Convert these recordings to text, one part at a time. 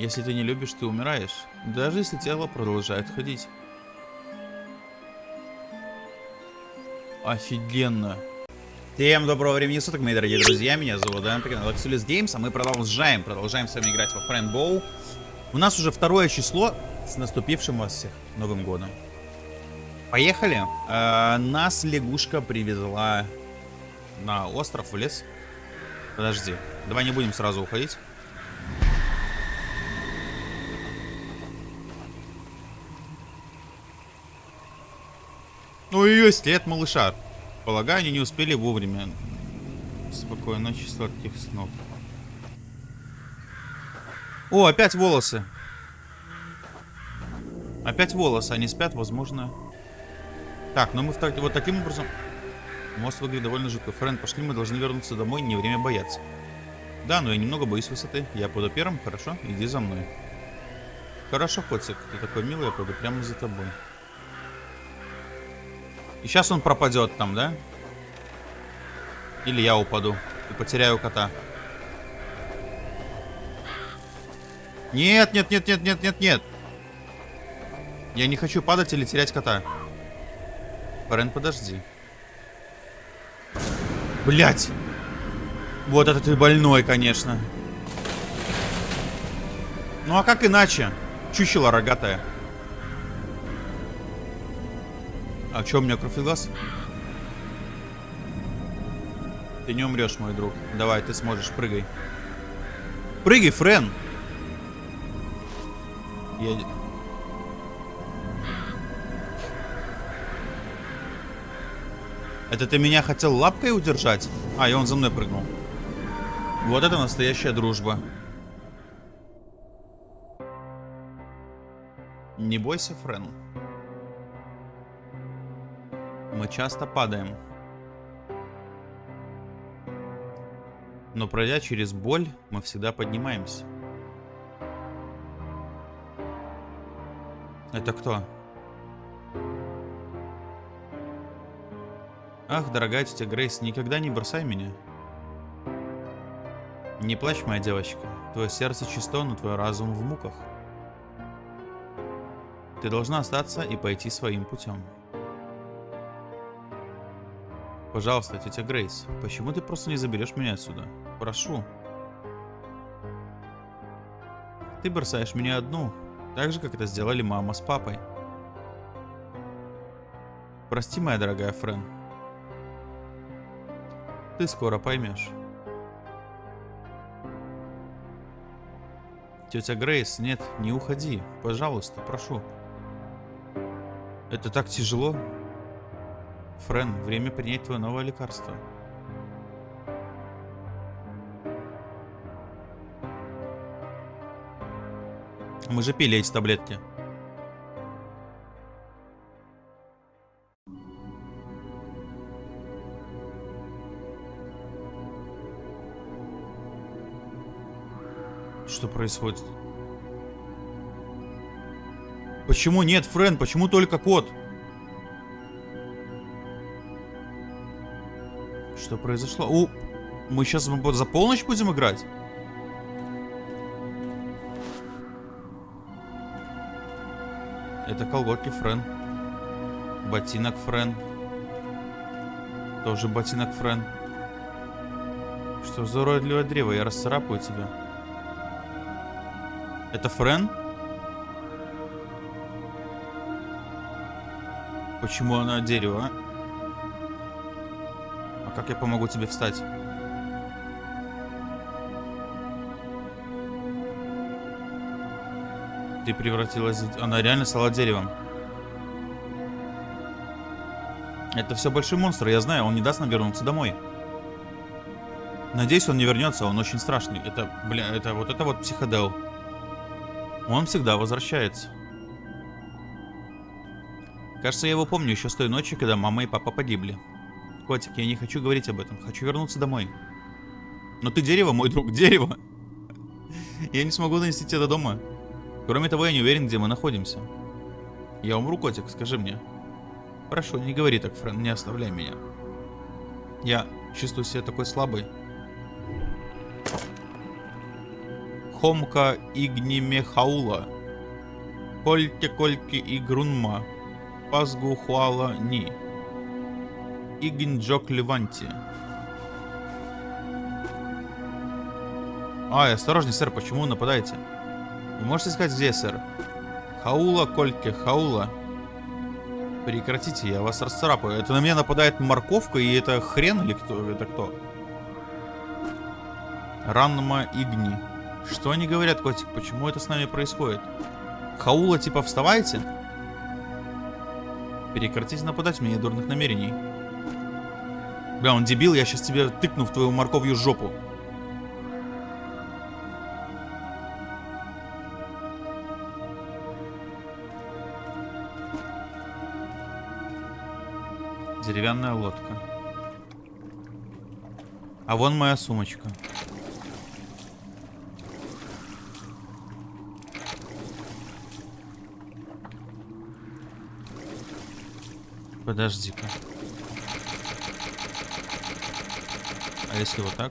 Если ты не любишь, ты умираешь. Даже если тело продолжает ходить. Офигенно. Всем доброго времени суток, мои дорогие друзья. Меня зовут Дэн, канал Axelis Games, а мы продолжаем, продолжаем с вами играть во Friend Bow. У нас уже второе число с наступившим вас всех Новым Годом. Поехали. Э, нас лягушка привезла на остров, в лес. Подожди, давай не будем сразу уходить. Ну ее след малыша. Полагаю, они не успели вовремя. Спокойной ночи, сладких снов. О, опять волосы. Опять волосы, они спят, возможно. Так, ну мы так, вот таким образом... Мост выглядит довольно жутко. Фрэнд, пошли, мы должны вернуться домой, не время бояться. Да, но я немного боюсь высоты. Я буду первым, хорошо? Иди за мной. Хорошо, котик, ты такой милый, я пойду прямо за тобой. И сейчас он пропадет там, да? Или я упаду и потеряю кота. Нет, нет, нет, нет, нет, нет, нет. Я не хочу падать или терять кота. Рен, подожди. Блять. Вот это ты больной, конечно. Ну а как иначе? Чучело рогатая. А что у меня кровь? Ты не умрешь, мой друг. Давай, ты сможешь, прыгай. Прыгай, Френ! Я... Это ты меня хотел лапкой удержать? А, и он за мной прыгнул. Вот это настоящая дружба. Не бойся, Френ. Мы часто падаем. Но пройдя через боль, мы всегда поднимаемся. Это кто? Ах, дорогая тетя Грейс, никогда не бросай меня. Не плачь, моя девочка. Твое сердце чисто, но твой разум в муках. Ты должна остаться и пойти своим путем. Пожалуйста, тетя Грейс, почему ты просто не заберешь меня отсюда? Прошу. Ты бросаешь меня одну, так же, как это сделали мама с папой. Прости, моя дорогая Френ. Ты скоро поймешь. Тетя Грейс, нет, не уходи. Пожалуйста, прошу. Это так тяжело. Френ, время принять твое новое лекарство. Мы же пили эти таблетки. Что происходит? Почему нет, Френ? Почему только кот? Что произошло? У, мы сейчас за полночь будем играть? Это колготки Френ. Ботинок Френ. Тоже ботинок Френ. Что за уродливое древо? Я расцарапаю тебя. Это Френ? Почему она дерево, а? А как я помогу тебе встать? Ты превратилась... Она реально стала деревом. Это все большой монстр, я знаю, он не даст нам вернуться домой. Надеюсь, он не вернется, он очень страшный. Это, бля, это вот это вот психодел. Он всегда возвращается. Кажется, я его помню еще с той ночи, когда мама и папа погибли. Котик, я не хочу говорить об этом. Хочу вернуться домой. Но ты дерево, мой друг, дерево. Я не смогу донести тебя до дома. Кроме того, я не уверен, где мы находимся. Я умру, котик, скажи мне. Прошу, не говори так, Френ, не оставляй меня. Я чувствую себя такой слабой. Хомка Игнимехаула. Кольте Кольки Игрунма. Пазгу Хуала Ни. Игнджок Леванти. Ай, осторожней, сэр, почему вы нападаете? Вы можете сказать, где, сэр? Хаула, Кольке, Хаула. Прекратите, я вас расцарапаю. Это на меня нападает морковка, и это хрен или кто? Это кто? Ранма Игни. Что они говорят, котик? Почему это с нами происходит? Хаула, типа, вставайте? Прекратите нападать, меня дурных намерений. Бля, он дебил, я сейчас тебе тыкну в твою морковью жопу. Деревянная лодка. А вон моя сумочка. Подожди-ка. Если вот так?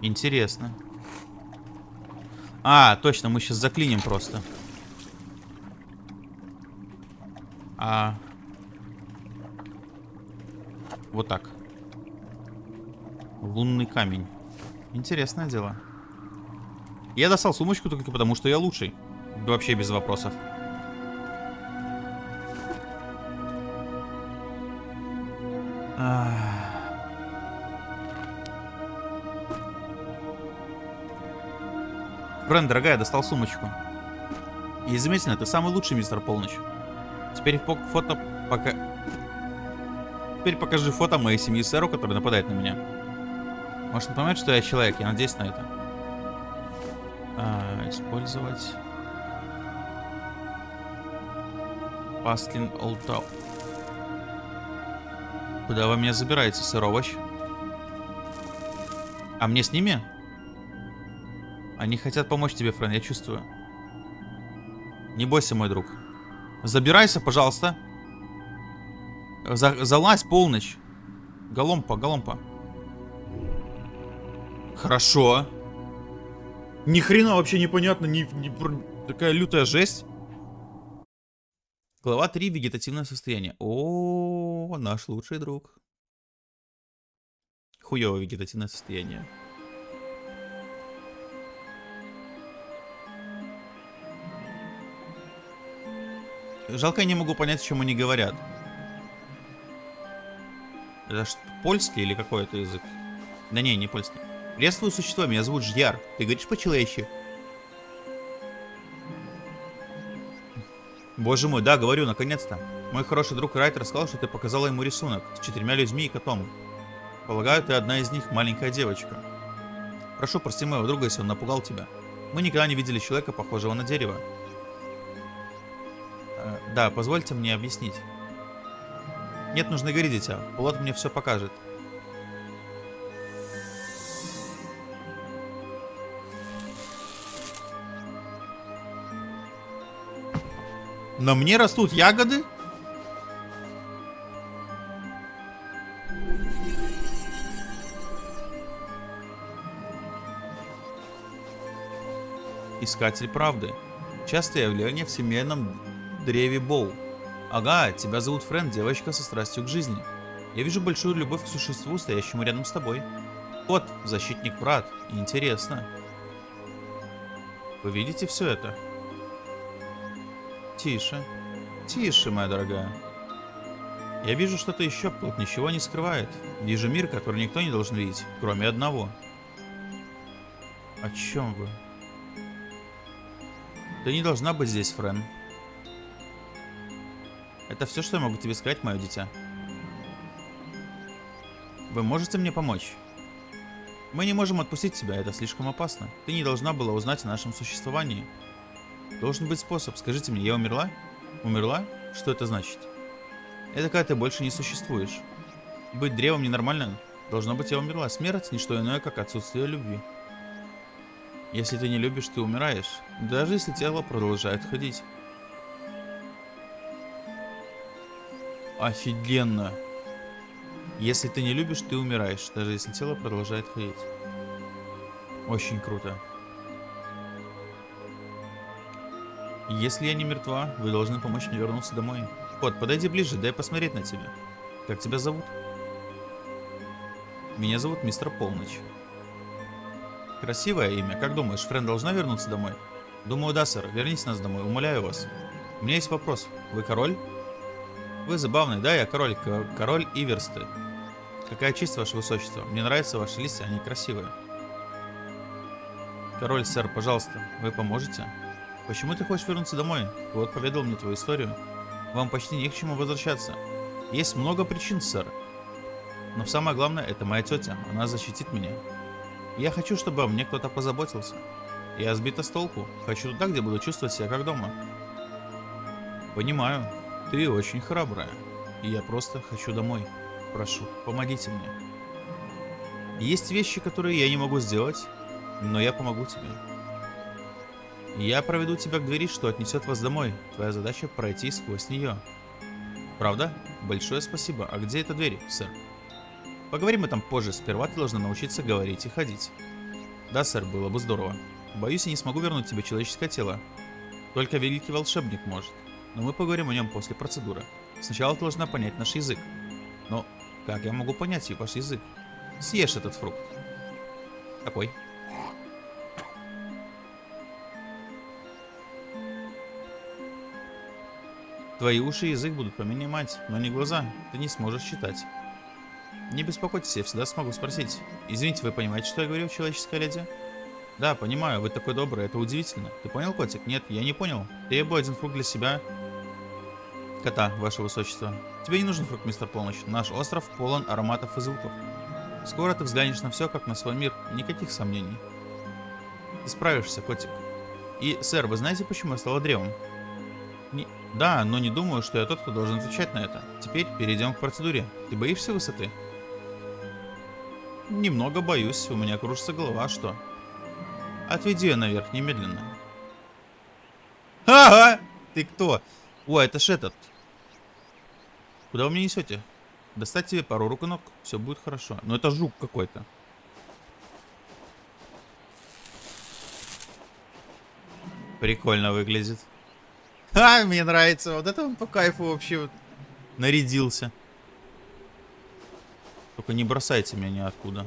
Интересно. А, точно, мы сейчас заклиним просто. А... Вот так. Лунный камень. Интересное дело. Я достал сумочку только потому, что я лучший. Вообще без вопросов. Френ, дорогая, достал сумочку. И заметно, ты самый лучший, мистер Полночь. Теперь фото пока... Теперь покажи фото моей семьи сэру, который нападает на меня. Может он понимает, что я человек? Я надеюсь на это. А, использовать... Пастлин Олтау. Куда вы меня забираете, сыр овощ? А мне с ними? Они хотят помочь тебе, Френ, я чувствую. Не бойся, мой друг. Забирайся, пожалуйста. За, залазь полночь. Голомпа, голомпа. Хорошо. Ни хрена вообще непонятно, ни, ни, такая лютая жесть. Глава 3. Вегетативное состояние. О, наш лучший друг. Хуёвое вегетативное состояние. Жалко, я не могу понять, о чем они говорят. Это что, польский или какой это язык? Да не, не польский. Приветствую, существо, меня зовут Жьяр. Ты говоришь по-человечьи? Боже мой, да, говорю, наконец-то. Мой хороший друг Райтер сказал, что ты показала ему рисунок с четырьмя людьми и котом. Полагаю, ты одна из них, маленькая девочка. Прошу, прости моего друга, если он напугал тебя. Мы никогда не видели человека, похожего на дерево. Да, позвольте мне объяснить. Нет, нужно говорить, дитя. Пилот мне все покажет. На мне растут ягоды? Искатель правды. Частое явление в семейном древе Боу. Ага, тебя зовут Френ, девочка со страстью к жизни. Я вижу большую любовь к существу, стоящему рядом с тобой. Вот, защитник брат. Интересно. Вы видите все это? Тише. Тише, моя дорогая. Я вижу что-то еще, плод ничего не скрывает. Вижу мир, который никто не должен видеть, кроме одного. О чем вы? Ты не должна быть здесь, Френ. Это все, что я могу тебе сказать, мое дитя. Вы можете мне помочь? Мы не можем отпустить тебя, это слишком опасно. Ты не должна была узнать о нашем существовании. Должен быть способ. Скажите мне, я умерла? Умерла? Что это значит? Это когда ты больше не существуешь. Быть древом ненормально. Должно быть, я умерла. Смерть – не что иное, как отсутствие любви. Если ты не любишь, ты умираешь. Даже если тело продолжает ходить. Офигенно. Если ты не любишь, ты умираешь, даже если тело продолжает ходить. Очень круто. Если я не мертва, вы должны помочь мне вернуться домой. Кот, подойди ближе, дай посмотреть на тебя. Как тебя зовут? Меня зовут мистер Полночь. Красивое имя. Как думаешь, Френ должна вернуться домой? Думаю, да, сэр. Верните нас домой, умоляю вас. У меня есть вопрос. Вы король? Вы забавный, да, я король. Король Иверсты. Какая честь, ваше высочество. Мне нравятся ваши листья, они красивые. Король, сэр, пожалуйста, вы поможете? Почему ты хочешь вернуться домой? Вот поведал мне твою историю. Вам почти не к чему возвращаться. Есть много причин, сэр. Но самое главное, это моя тетя. Она защитит меня. Я хочу, чтобы мне кто-то позаботился. Я сбита с толку. Хочу туда, где буду чувствовать себя как дома. Понимаю. Ты очень храбрая. И я просто хочу домой. Прошу, помогите мне. Есть вещи, которые я не могу сделать, но я помогу тебе. Я проведу тебя к двери, что отнесет вас домой. Твоя задача пройти сквозь нее. Правда? Большое спасибо. А где эта дверь, сэр? Поговорим об этом позже. Сперва ты должна научиться говорить и ходить. Да, сэр, было бы здорово. Боюсь, я не смогу вернуть тебе человеческое тело. Только великий волшебник может. Но мы поговорим о нем после процедуры. Сначала ты должна понять наш язык. Но как я могу понять ваш язык? Съешь этот фрукт. Какой? Твои уши и язык будут поменять, но не глаза. Ты не сможешь читать. Не беспокойтесь, я всегда смогу спросить. Извините, вы понимаете, что я говорю, человеческая леди? Да, понимаю, вы такой добрый, это удивительно. Ты понял, котик? Нет, я не понял. Требую один фрукт для себя. Кота, ваше высочество. Тебе не нужен фрукт, мистер Полночь. Наш остров полон ароматов и звуков. Скоро ты взглянешь на все, как на свой мир. Никаких сомнений. Ты справишься, котик. И, сэр, вы знаете, почему я стала древом? Не... Да, но не думаю, что я тот, кто должен отвечать на это. Теперь перейдем к процедуре. Ты боишься высоты? Немного боюсь, у меня кружится голова, что? Отведи ее наверх немедленно. Ага! Ты кто? О, это ж этот. Куда вы меня несете? Достать тебе пару рук и ног, все будет хорошо. Но это жук какой-то. Прикольно выглядит. А, мне нравится. Вот это он по кайфу вообще вот нарядился. Только не бросайте меня ниоткуда.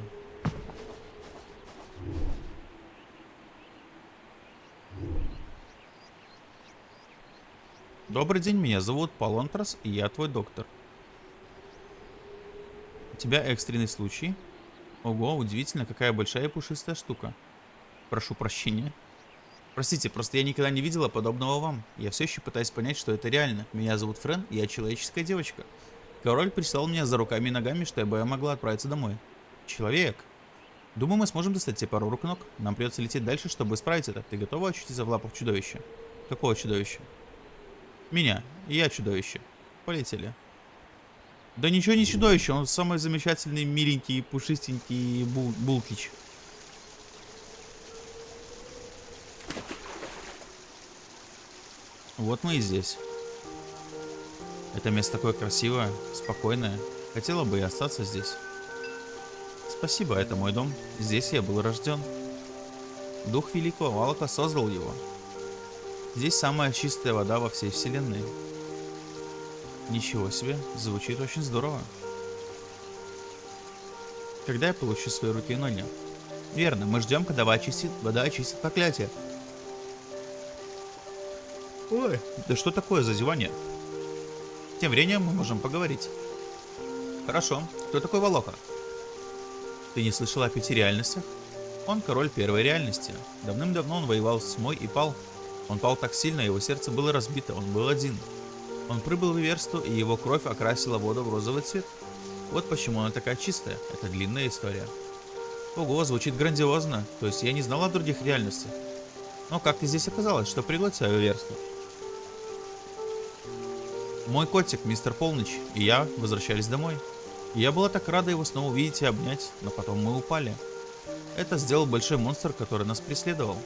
Добрый день, меня зовут Палонтрас, и я твой доктор. У тебя экстренный случай. Ого, удивительно, какая большая и пушистая штука. Прошу прощения. Простите, просто я никогда не видела подобного вам. Я все еще пытаюсь понять, что это реально. Меня зовут Френ, я человеческая девочка. Король прислал меня за руками и ногами, чтобы я могла отправиться домой. Человек. Думаю, мы сможем достать тебе пару рук ног. Нам придется лететь дальше, чтобы исправить это. Ты готова очутиться в лапах чудовища? Какого чудовища? Меня. Я чудовище. Полетели. Да ничего не чудовище, он самый замечательный, миленький, пушистенький бул булкич. Вот мы и здесь. Это место такое красивое, спокойное. Хотела бы и остаться здесь. Спасибо, это мой дом. Здесь я был рожден. Дух Великого Валака создал его. Здесь самая чистая вода во всей вселенной. Ничего себе, звучит очень здорово. Когда я получу свои руки и ноги? Верно, мы ждем, когда вода очистит, вода очистит проклятие. Ой, да что такое зазевание? Тем временем мы можем поговорить. Хорошо, кто такой Волока? Ты не слышал о пяти реальностях? Он король первой реальности. Давным-давно он воевал с тьмой и пал. Он пал так сильно, его сердце было разбито, он был один. Он прибыл в Иверсту, и его кровь окрасила воду в розовый цвет. Вот почему она такая чистая. Это длинная история. Ого, звучит грандиозно. То есть я не знал о других реальностях. Но как ты здесь оказалось, что пригласил Иверсту? Мой котик, мистер Полночь, и я возвращались домой. И я была так рада его снова увидеть и обнять, но потом мы упали. Это сделал большой монстр, который нас преследовал.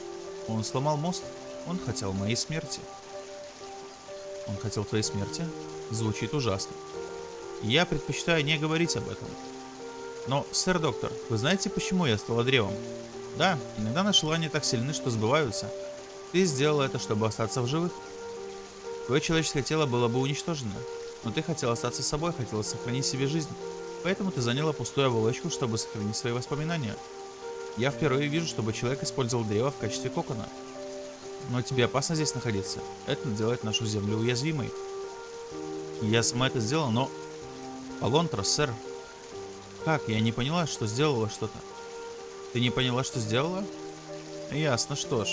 Он сломал мост, он хотел моей смерти. Он хотел твоей смерти? Звучит ужасно. Я предпочитаю не говорить об этом. Но, сэр доктор, вы знаете, почему я стала древом? Да, иногда наши желания так сильны, что сбываются. Ты сделала это, чтобы остаться в живых. Твое человеческое тело было бы уничтожено. Но ты хотел остаться собой, хотела сохранить себе жизнь. Поэтому ты заняла пустую оболочку, чтобы сохранить свои воспоминания. Я впервые вижу, чтобы человек использовал древо в качестве кокона. Но тебе опасно здесь находиться. Это делает нашу землю уязвимой. Я сама это сделала, но... Алонтра, сэр. Как? Я не поняла, что сделала что-то. Ты не поняла, что сделала? Ясно, что ж.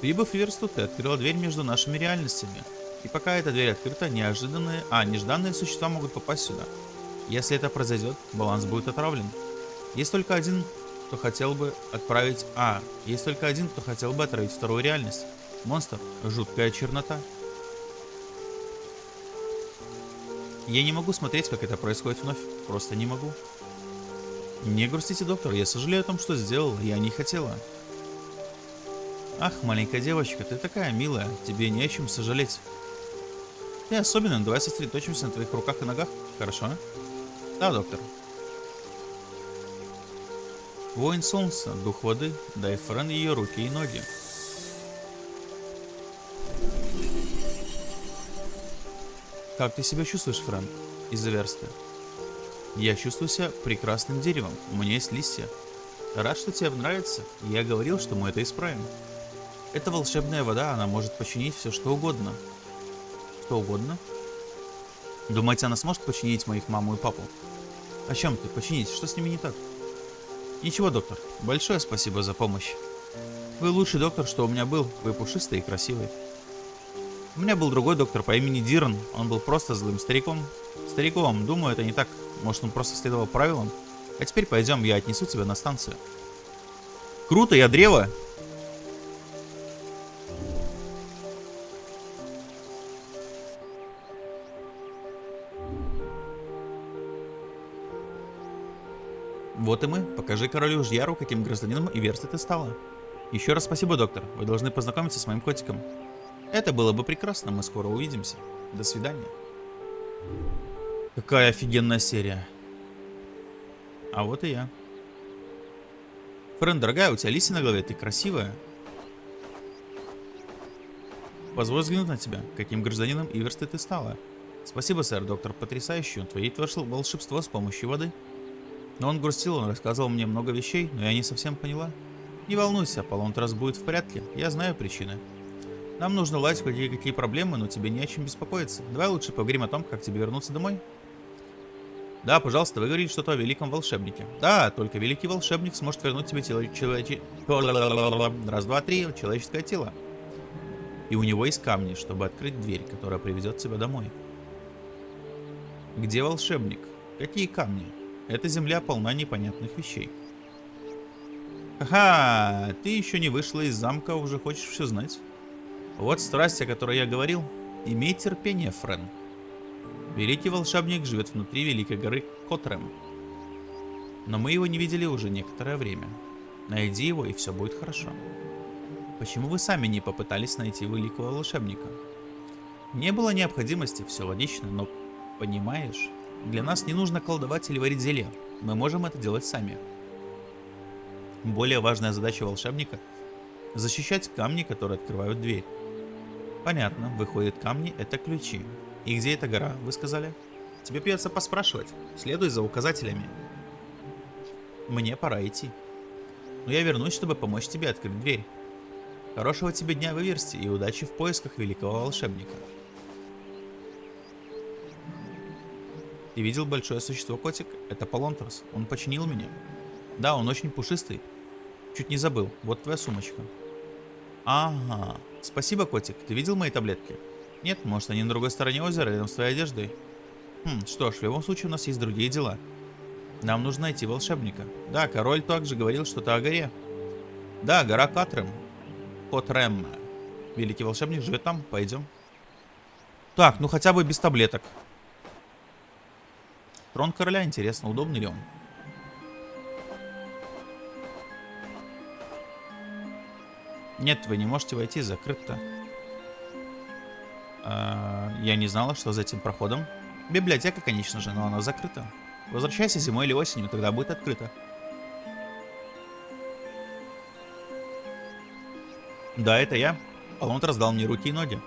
Прибыв в Версту, ты открыла дверь между нашими реальностями. И пока эта дверь открыта, неожиданные, а, нежданные существа могут попасть сюда. Если это произойдет, баланс будет отравлен. Есть только один, кто хотел бы отправить... А, есть только один, кто хотел бы отравить вторую реальность. Монстр. Жуткая чернота. Я не могу смотреть, как это происходит вновь. Просто не могу. Не грустите, доктор. Я сожалею о том, что сделал. Я не хотела. Ах, маленькая девочка, ты такая милая. Тебе не о чем сожалеть. Ты особенно. Давай сосредоточимся на твоих руках и ногах. Хорошо? Да, доктор. Воин солнца, дух воды, дай Френ ее руки и ноги. Как ты себя чувствуешь, Фрэн? Из-за версты. Я чувствую себя прекрасным деревом. У меня есть листья. Рад, что тебе нравится. Я говорил, что мы это исправим. Это волшебная вода, она может починить все, что угодно. Что угодно? Думаете, она сможет починить моих маму и папу? О чем ты? Починить? Что с ними не так? Ничего, доктор. Большое спасибо за помощь. Вы лучший доктор, что у меня был. Вы пушистый и красивый. У меня был другой доктор по имени Диран. Он был просто злым стариком. Стариком, думаю, это не так. Может, он просто следовал правилам? А теперь пойдем, я отнесу тебя на станцию. Круто, я древо. Вот и мы. Покажи королю Жьяру, каким гражданином и версты ты стала. Еще раз спасибо, доктор. Вы должны познакомиться с моим котиком. Это было бы прекрасно, мы скоро увидимся. До свидания. Какая офигенная серия. А вот и я. Френ, дорогая, у тебя листья на голове, ты красивая. Позволь взглянуть на тебя, каким гражданином Иверсты ты стала. Спасибо, сэр, доктор, потрясающий. Он творит волшебство с помощью воды. Но он грустил, он рассказывал мне много вещей, но я не совсем поняла. Не волнуйся, Полонтрас будет в порядке, я знаю причины. Нам нужно ладить какие-какие проблемы, но тебе не о чем беспокоиться. Давай лучше поговорим о том, как тебе вернуться домой. Да, пожалуйста, вы говорите что-то о великом волшебнике. Да, только великий волшебник сможет вернуть тебе тело... Человече... Раз, два, три, человеческое тело. И у него есть камни, чтобы открыть дверь, которая приведет тебя домой. Где волшебник? Какие камни? Эта земля полна непонятных вещей. Ха-ха, ты еще не вышла из замка, уже хочешь все знать. Вот страсть, о которой я говорил. Имей терпение, Френ. Великий волшебник живет внутри Великой горы Котрем. Но мы его не видели уже некоторое время. Найди его, и все будет хорошо. Почему вы сами не попытались найти великого волшебника? Не было необходимости, все логично, но понимаешь, для нас не нужно колдовать или варить зелье. Мы можем это делать сами. Более важная задача волшебника – защищать камни, которые открывают дверь. Понятно, выходит камни это ключи. И где эта гора, вы сказали? Тебе придется поспрашивать. Следуй за указателями. Мне пора идти. Но я вернусь, чтобы помочь тебе открыть дверь. Хорошего тебе дня в Иверсте и удачи в поисках великого волшебника. Ты видел большое существо котик? Это Полонтрос. Он починил меня. Да, он очень пушистый. Чуть не забыл. Вот твоя сумочка. Ага. Спасибо, котик. Ты видел мои таблетки? Нет, может они на другой стороне озера, рядом с твоей одеждой. Хм, что ж, в любом случае у нас есть другие дела. Нам нужно найти волшебника. Да, король также говорил что-то о горе. Да, гора Катрем. Котрем. Великий волшебник живет там, пойдем. Так, ну хотя бы без таблеток. Трон короля, интересно, удобный ли он? Нет, вы не можете войти, закрыто. А, я не знала, что за этим проходом. Библиотека, конечно же, но она закрыта. Возвращайся зимой или осенью, тогда будет открыто. Да, это я. Поломт раздал мне руки и ноги.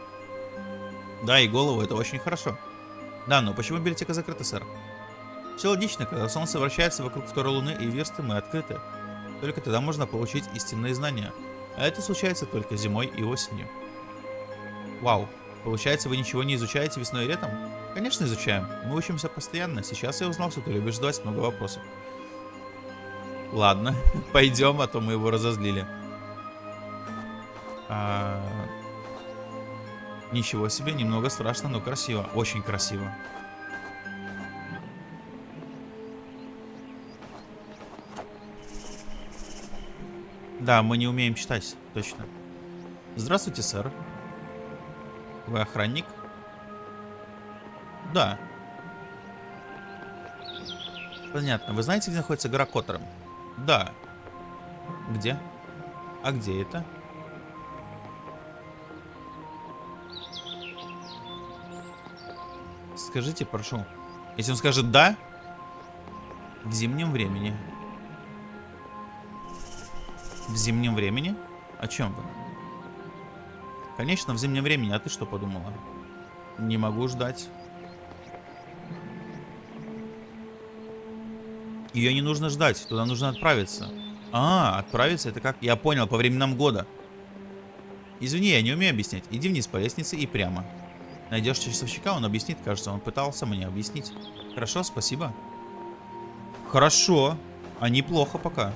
Да, и голову, это очень хорошо. Да, но почему библиотека закрыта, сэр? Все логично, когда солнце вращается вокруг второй луны и версты, мы открыты. Только тогда можно получить истинные знания. А это случается только зимой и осенью. Вау, получается вы ничего не изучаете весной и летом? Конечно изучаем, мы учимся постоянно. Сейчас я узнал, что ты любишь задавать много вопросов. Ладно, пойдем, а то мы его разозлили. А... Ничего себе, немного страшно, но красиво. Очень красиво. Да, мы не умеем читать, точно. Здравствуйте, сэр. Вы охранник? Да. Понятно. Вы знаете, где находится гора Коттером? Да. Где? А где это? Скажите, прошу. Если он скажет «да», в зимнем времени. В зимнем времени? О чем вы? Конечно, в зимнем времени. А ты что подумала? Не могу ждать. Ее не нужно ждать. Туда нужно отправиться. А, отправиться это как? Я понял, по временам года. Извини, я не умею объяснять. Иди вниз по лестнице и прямо. Найдешь часовщика, он объяснит, кажется. Он пытался мне объяснить. Хорошо, спасибо. Хорошо. А неплохо пока.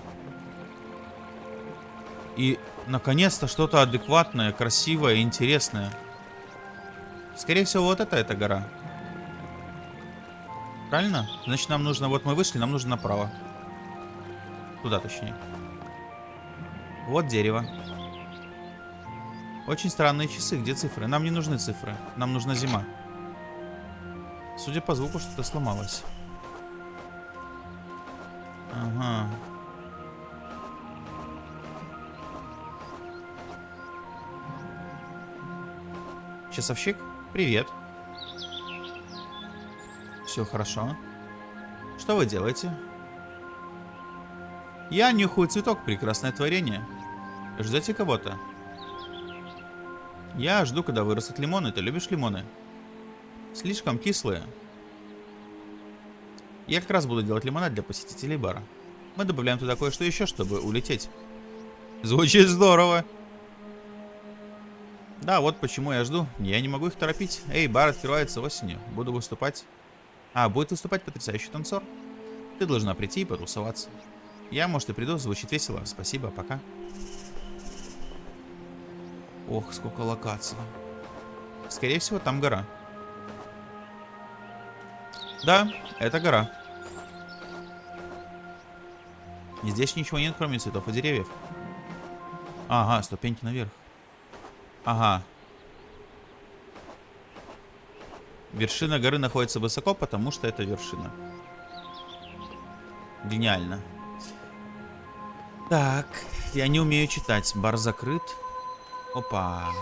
И, наконец-то, что-то адекватное, красивое, интересное. Скорее всего, вот это эта гора. Правильно? Значит, нам нужно... Вот мы вышли, нам нужно направо. Туда, точнее. Вот дерево. Очень странные часы. Где цифры? Нам не нужны цифры. Нам нужна зима. Судя по звуку, что-то сломалось. Ага. Часовщик, привет. Все хорошо. Что вы делаете? Я нюхаю цветок, прекрасное творение. Ждете кого-то? Я жду, когда вырастут лимоны. Ты любишь лимоны? Слишком кислые. Я как раз буду делать лимонад для посетителей бара. Мы добавляем туда кое-что еще, чтобы улететь. Звучит здорово. Да, вот почему я жду. Я не могу их торопить. Эй, бар открывается осенью. Буду выступать. А, будет выступать потрясающий танцор. Ты должна прийти и потусоваться. Я, может, и приду, звучит весело. Спасибо, пока. Ох, сколько локаций. Скорее всего, там гора. Да, это гора. Здесь ничего нет, кроме цветов и деревьев. Ага, ступеньки наверх. Ага. Вершина горы находится высоко, потому что это вершина. Гениально. Так, я не умею читать. Бар закрыт. Опа.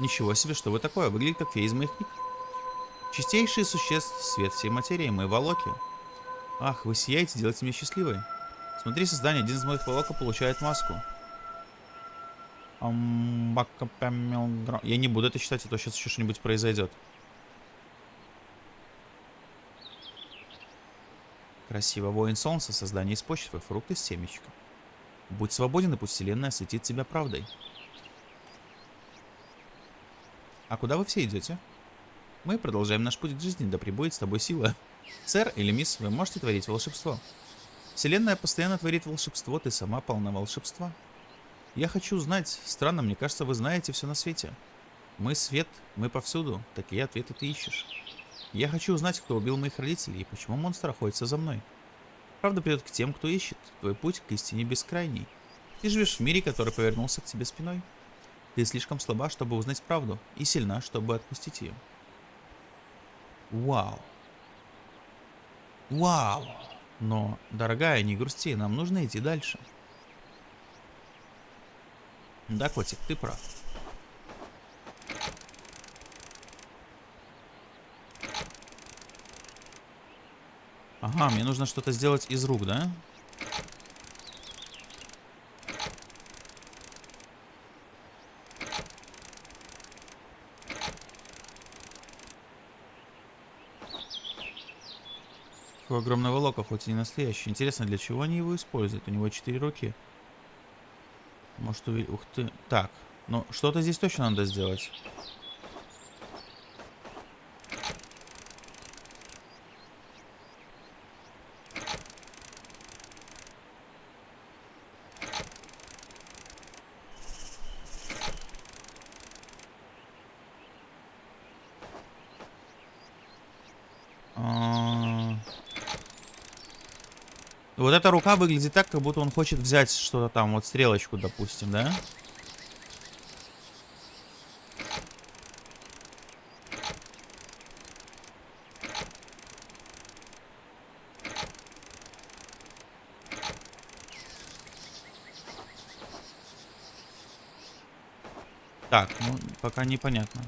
Ничего себе, что вы такое? Выглядит как фея из моих книг. Чистейшие существ, свет всей материи, мы волоки. Ах, вы сияете, делаете меня счастливой. Смотри, создание, один из моих волока получает маску. Я не буду это читать, а то сейчас еще что-нибудь произойдет. Красиво. Воин солнца, создание из почвы, фрукты с семечком. Будь свободен, и пусть вселенная осветит тебя правдой. А куда вы все идете? Мы продолжаем наш путь к жизни, да пребудет с тобой сила. Сэр или мисс, вы можете творить волшебство. Вселенная постоянно творит волшебство, ты сама полна волшебства. Я хочу узнать. Странно, мне кажется, вы знаете все на свете. Мы свет, мы повсюду. Такие ответы ты ищешь. Я хочу узнать, кто убил моих родителей и почему монстр охотится за мной. Правда придет к тем, кто ищет. Твой путь к истине бескрайний. Ты живешь в мире, который повернулся к тебе спиной. Ты слишком слаба, чтобы узнать правду, и сильна, чтобы отпустить ее. Вау. Вау. Но, дорогая, не грусти, нам нужно идти дальше. Да, котик, ты прав. Ага, мне нужно что-то сделать из рук, да? Какого огромного лока, хоть и не настоящий. Интересно, для чего они его используют? У него четыре руки. Может увидеть... Ух ты. Так, ну что-то здесь точно надо сделать. Вот эта рука выглядит так, как будто он хочет взять что-то там, вот стрелочку, допустим, да? Так, ну, пока непонятно.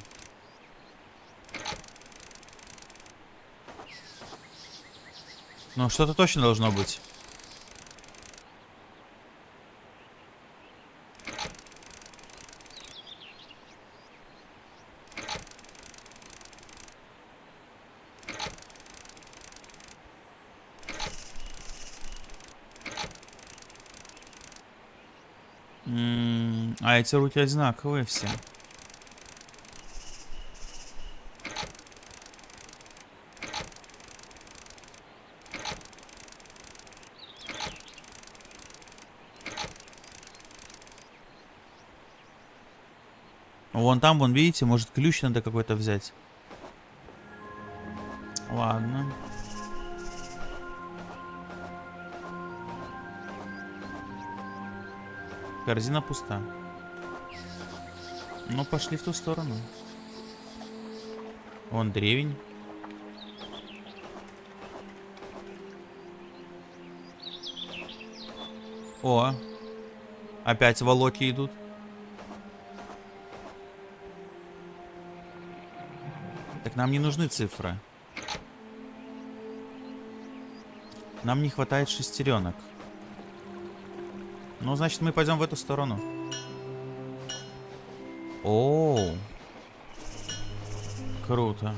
Ну, что-то точно должно быть. А эти руки одинаковые все. Вон там, вон, видите, может ключ надо какой-то взять. Ладно. Корзина пуста. Ну, пошли в ту сторону. Вон древень. О, опять волоки идут. Так нам не нужны цифры. Нам не хватает шестеренок. Ну, значит, мы пойдем в эту сторону. О, круто.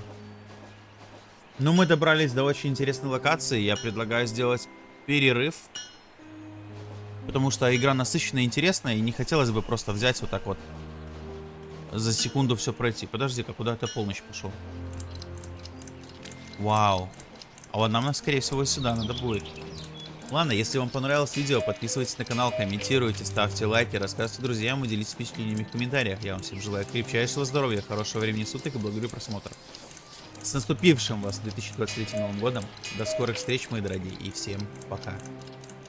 Ну, мы добрались до очень интересной локации. Я предлагаю сделать перерыв. Потому что игра насыщенная и интересная, и не хотелось бы просто взять вот так вот за секунду все пройти. Подожди-ка, куда ты полночь пошел? Вау. А вот нам, скорее всего, сюда надо будет. Ладно, если вам понравилось видео, подписывайтесь на канал, комментируйте, ставьте лайки, рассказывайте друзьям и делитесь впечатлениями в комментариях. Я вам всем желаю крепчайшего здоровья, хорошего времени суток и благодарю просмотр. С наступившим вас 2023 Новым годом. До скорых встреч, мои дорогие, и всем пока.